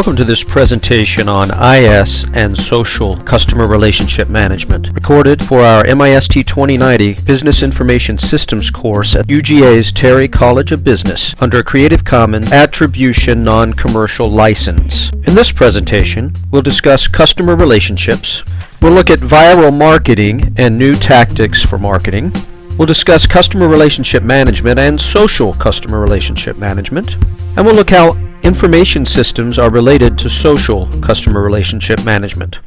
Welcome to this presentation on IS and social customer relationship management, recorded for our MIST 2090 Business Information Systems course at UGA's Terry College of Business under a Creative Commons Attribution Non-Commercial License. In this presentation, we'll discuss customer relationships, we'll look at viral marketing and new tactics for marketing, We'll discuss customer relationship management and social customer relationship management. And we'll look how information systems are related to social customer relationship management.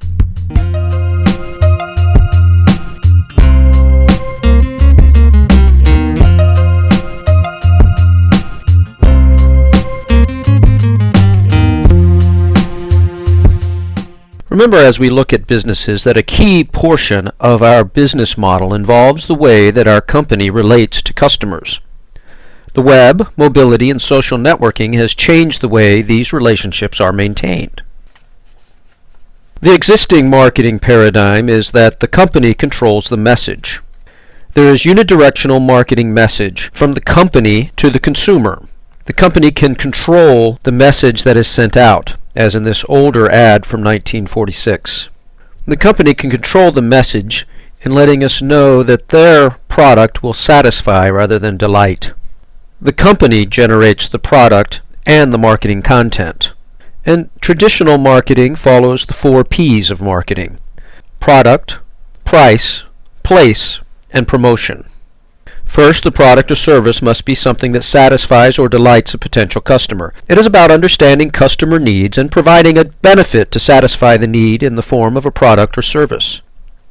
Remember as we look at businesses that a key portion of our business model involves the way that our company relates to customers. The web, mobility, and social networking has changed the way these relationships are maintained. The existing marketing paradigm is that the company controls the message. There is unidirectional marketing message from the company to the consumer. The company can control the message that is sent out as in this older ad from 1946. The company can control the message in letting us know that their product will satisfy rather than delight. The company generates the product and the marketing content. And traditional marketing follows the four P's of marketing product, price, place, and promotion. First, the product or service must be something that satisfies or delights a potential customer. It is about understanding customer needs and providing a benefit to satisfy the need in the form of a product or service.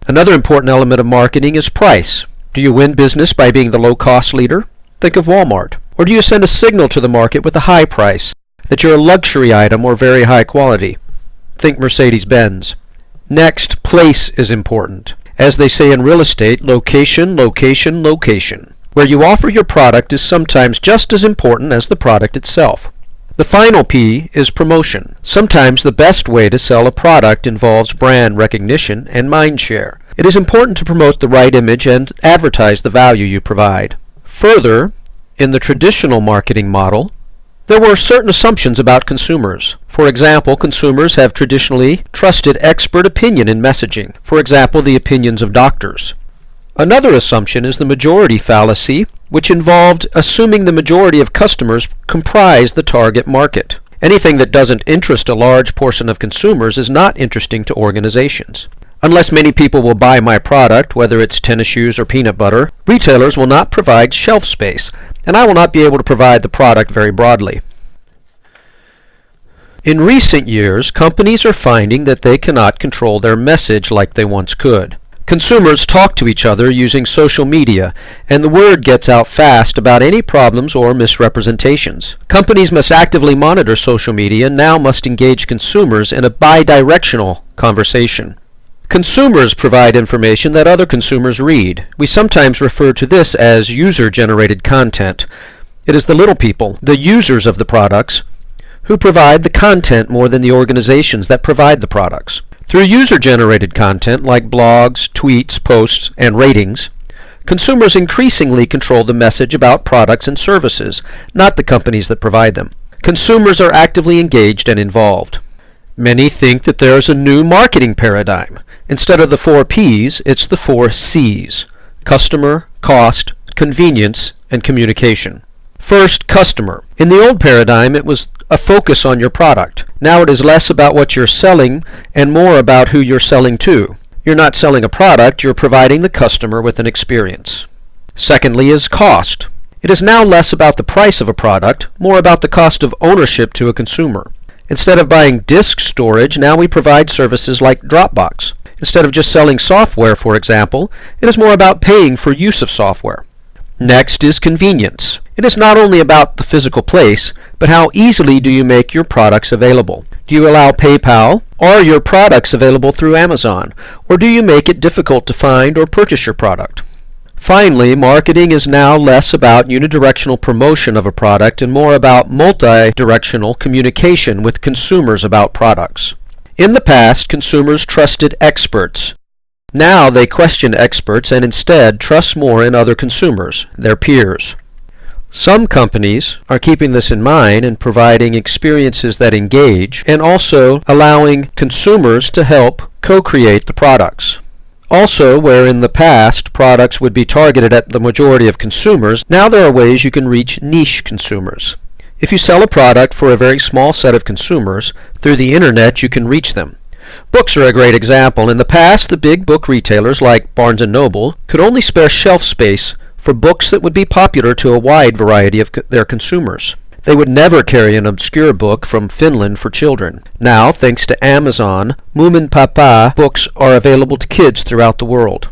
Another important element of marketing is price. Do you win business by being the low-cost leader? Think of Walmart. Or do you send a signal to the market with a high price, that you're a luxury item or very high quality? Think Mercedes-Benz. Next, place is important. As they say in real estate, location, location, location. Where you offer your product is sometimes just as important as the product itself. The final P is promotion. Sometimes the best way to sell a product involves brand recognition and mind share. It is important to promote the right image and advertise the value you provide. Further, in the traditional marketing model, there were certain assumptions about consumers. For example, consumers have traditionally trusted expert opinion in messaging, for example, the opinions of doctors. Another assumption is the majority fallacy, which involved assuming the majority of customers comprise the target market. Anything that doesn't interest a large portion of consumers is not interesting to organizations. Unless many people will buy my product, whether it's tennis shoes or peanut butter, retailers will not provide shelf space, and I will not be able to provide the product very broadly. In recent years, companies are finding that they cannot control their message like they once could. Consumers talk to each other using social media, and the word gets out fast about any problems or misrepresentations. Companies must actively monitor social media and now must engage consumers in a bidirectional conversation. Consumers provide information that other consumers read. We sometimes refer to this as user-generated content. It is the little people, the users of the products, who provide the content more than the organizations that provide the products. Through user-generated content like blogs, tweets, posts, and ratings, consumers increasingly control the message about products and services, not the companies that provide them. Consumers are actively engaged and involved. Many think that there is a new marketing paradigm. Instead of the four P's, it's the four C's customer, cost, convenience, and communication. First, customer. In the old paradigm, it was a focus on your product. Now it is less about what you're selling and more about who you're selling to. You're not selling a product, you're providing the customer with an experience. Secondly is cost. It is now less about the price of a product, more about the cost of ownership to a consumer. Instead of buying disk storage, now we provide services like Dropbox. Instead of just selling software, for example, it is more about paying for use of software. Next is convenience. It is not only about the physical place, but how easily do you make your products available? Do you allow PayPal? Are your products available through Amazon? Or do you make it difficult to find or purchase your product? Finally, marketing is now less about unidirectional promotion of a product and more about multi-directional communication with consumers about products. In the past, consumers trusted experts now they question experts and instead trust more in other consumers, their peers. Some companies are keeping this in mind and providing experiences that engage and also allowing consumers to help co-create the products. Also, where in the past products would be targeted at the majority of consumers, now there are ways you can reach niche consumers. If you sell a product for a very small set of consumers, through the internet you can reach them. Books are a great example. In the past, the big book retailers like Barnes & Noble could only spare shelf space for books that would be popular to a wide variety of co- their consumers. They would never carry an obscure book from Finland for children. Now, thanks to Amazon, Moomin Papa books are available to kids throughout the world.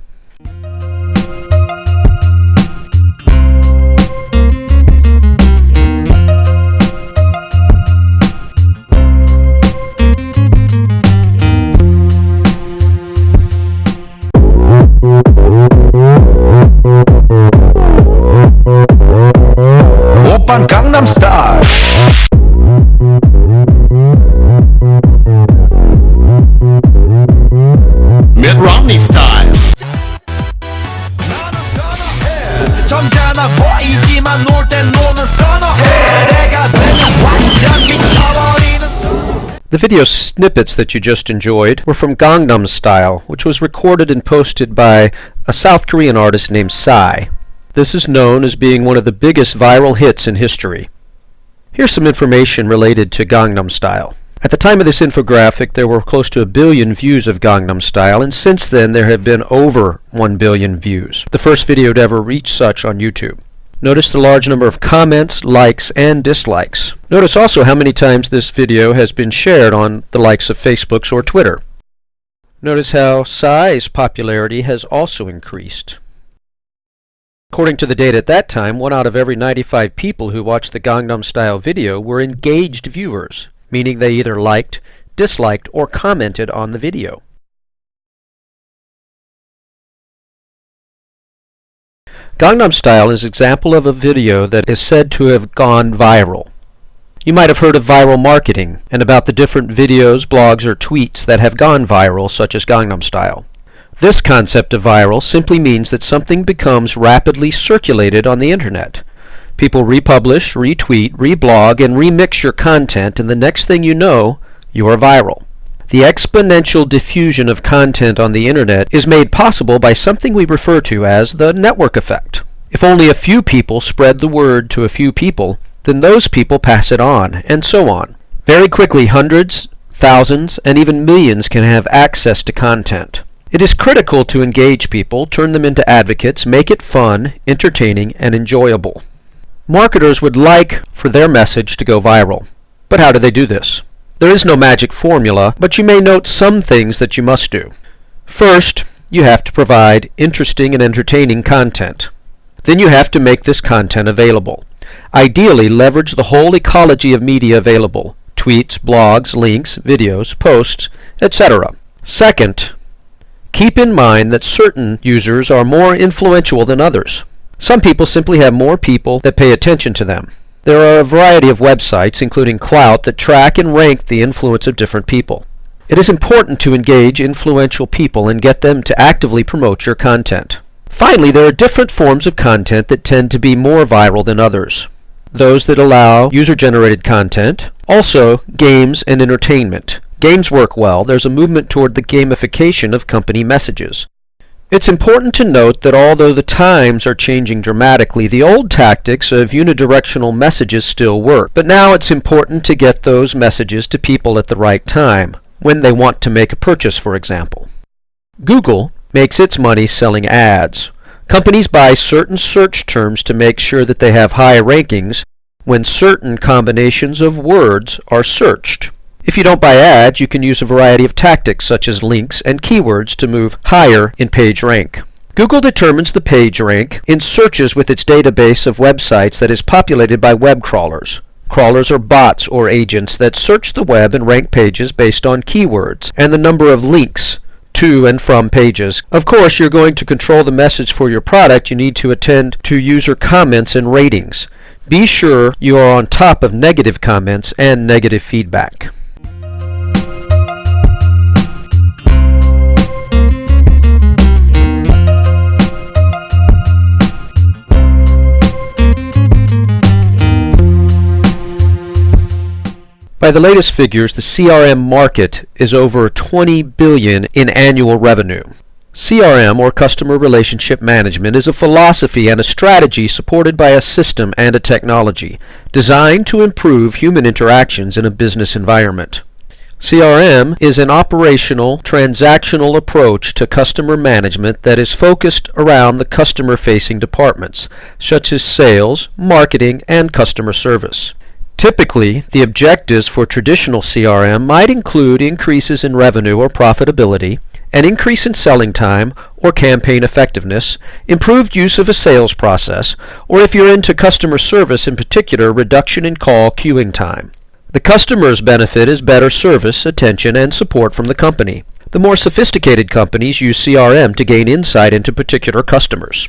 Video snippets that you just enjoyed were from Gangnam Style, which was recorded and posted by a South Korean artist named Psy. This is known as being one of the biggest viral hits in history. Here's some information related to Gangnam Style. At the time of this infographic, there were close to a billion views of Gangnam Style, and since then there have been over 1 billion views, the first video to ever reach such on YouTube. Notice the large number of comments, likes, and dislikes. Notice also how many times this video has been shared on the likes of Facebook's or Twitter. Notice how Psy's popularity has also increased. According to the data at that time, one out of every 95 people who watched the Gangnam Style video were engaged viewers, meaning they either liked, disliked, or commented on the video. Gangnam Style is an example of a video that is said to have gone viral. You might have heard of viral marketing and about the different videos, blogs, or tweets that have gone viral, such as Gangnam Style. This concept of viral simply means that something becomes rapidly circulated on the internet. People republish, retweet, reblog, and remix your content, and the next thing you know, you are viral. The exponential diffusion of content on the internet is made possible by something we refer to as the network effect. If only a few people spread the word to a few people, then those people pass it on, and so on. Very quickly, hundreds, thousands, and even millions can have access to content. It is critical to engage people, turn them into advocates, make it fun, entertaining, and enjoyable. Marketers would like for their message to go viral. But how do they do this? There is no magic formula, but you may note some things that you must do. First, you have to provide interesting and entertaining content. Then you have to make this content available. Ideally, leverage the whole ecology of media available tweets, blogs, links, videos, posts, etc. Second, keep in mind that certain users are more influential than others. Some people simply have more people that pay attention to them. There are a variety of websites, including Klout, that track and rank the influence of different people. It is important to engage influential people and get them to actively promote your content. Finally, there are different forms of content that tend to be more viral than others. Those that allow user-generated content, also games and entertainment. Games work well. There's a movement toward the gamification of company messages. It's important to note that although the times are changing dramatically, the old tactics of unidirectional messages still work. But now it's important to get those messages to people at the right time, when they want to make a purchase, for example. Google makes its money selling ads. Companies buy certain search terms to make sure that they have high rankings when certain combinations of words are searched. If you don't buy ads, you can use a variety of tactics such as links and keywords to move higher in page rank. Google determines the page rank in searches with its database of websites that is populated by web crawlers. Crawlers are bots or agents that search the web and rank pages based on keywords and the number of links to and from pages. Of course, you're going to control the message for your product. You need to attend to user comments and ratings. Be sure you are on top of negative comments and negative feedback. By the latest figures, the CRM market is over 20 billion in annual revenue. CRM or customer relationship management is a philosophy and a strategy supported by a system and a technology designed to improve human interactions in a business environment. CRM is an operational, transactional approach to customer management that is focused around the customer facing departments, such as sales, marketing, and customer service. Typically, the objectives for traditional CRM might include increases in revenue or profitability, an increase in selling time or campaign effectiveness, improved use of a sales process, or if you're into customer service in particular, reduction in call queuing time. The customer's benefit is better service, attention, and support from the company. The more sophisticated companies use CRM to gain insight into particular customers.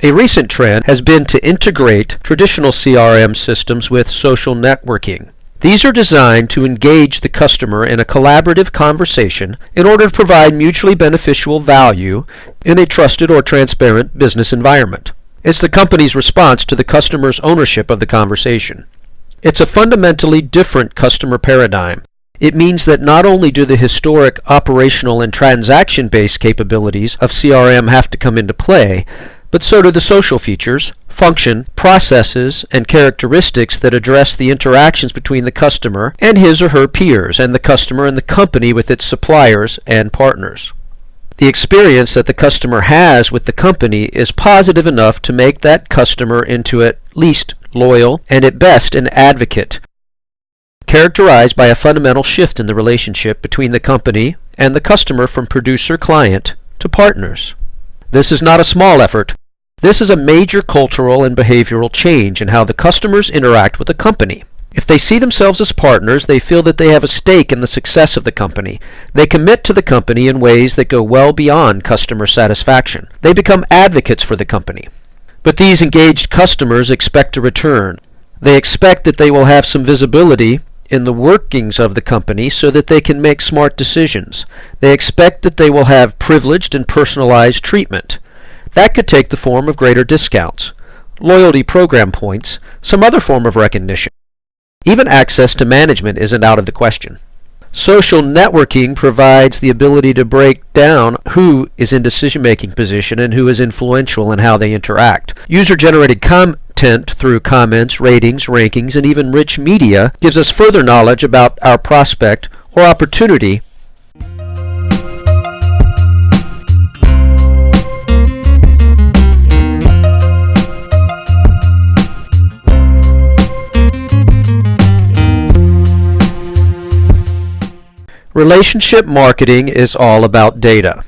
A recent trend has been to integrate traditional CRM systems with social networking. These are designed to engage the customer in a collaborative conversation in order to provide mutually beneficial value in a trusted or transparent business environment. It's the company's response to the customer's ownership of the conversation. It's a fundamentally different customer paradigm. It means that not only do the historic operational and transaction based capabilities of CRM have to come into play, but so do the social features, function, processes, and characteristics that address the interactions between the customer and his or her peers, and the customer and the company with its suppliers and partners. The experience that the customer has with the company is positive enough to make that customer into at least loyal, and at best an advocate, characterized by a fundamental shift in the relationship between the company and the customer from producer client to partners. This is not a small effort. This is a major cultural and behavioral change in how the customers interact with the company. If they see themselves as partners, they feel that they have a stake in the success of the company. They commit to the company in ways that go well beyond customer satisfaction. They become advocates for the company. But these engaged customers expect a return. They expect that they will have some visibility in the workings of the company so that they can make smart decisions. They expect that they will have privileged and personalized treatment. That could take the form of greater discounts, loyalty program points, some other form of recognition. Even access to management isn't out of the question. Social networking provides the ability to break down who is in decision making position and who is influential in how they interact. User generated content through comments, ratings, rankings, and even rich media gives us further knowledge about our prospect or opportunity Relationship marketing is all about data.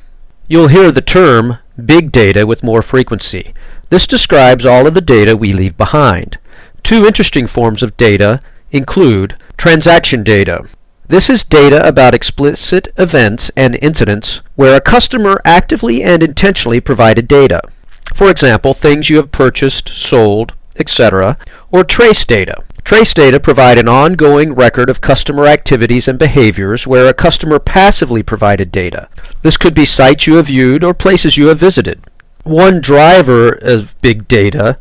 You'll hear the term big data with more frequency. This describes all of the data we leave behind. Two interesting forms of data include transaction data. This is data about explicit events and incidents where a customer actively and intentionally provided data. For example, things you have purchased, sold, etc., or trace data. Trace data provide an ongoing record of customer activities and behaviors where a customer passively provided data. This could be sites you have viewed or places you have visited. One driver of big data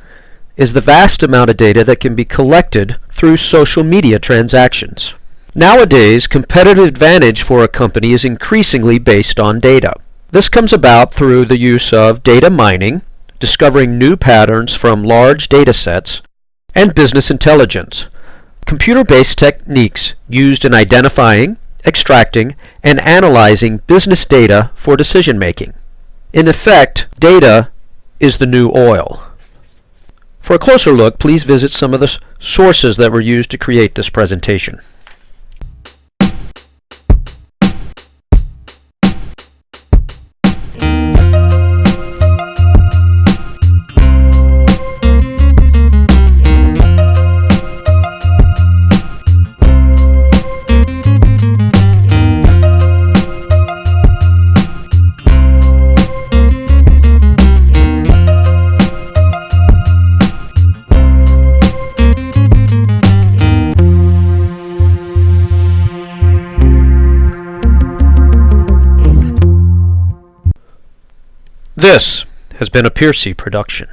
is the vast amount of data that can be collected through social media transactions. Nowadays, competitive advantage for a company is increasingly based on data. This comes about through the use of data mining, discovering new patterns from large data sets, and business intelligence, computer-based techniques used in identifying, extracting, and analyzing business data for decision making. In effect, data is the new oil. For a closer look, please visit some of the sources that were used to create this presentation. This has been a Piercy production.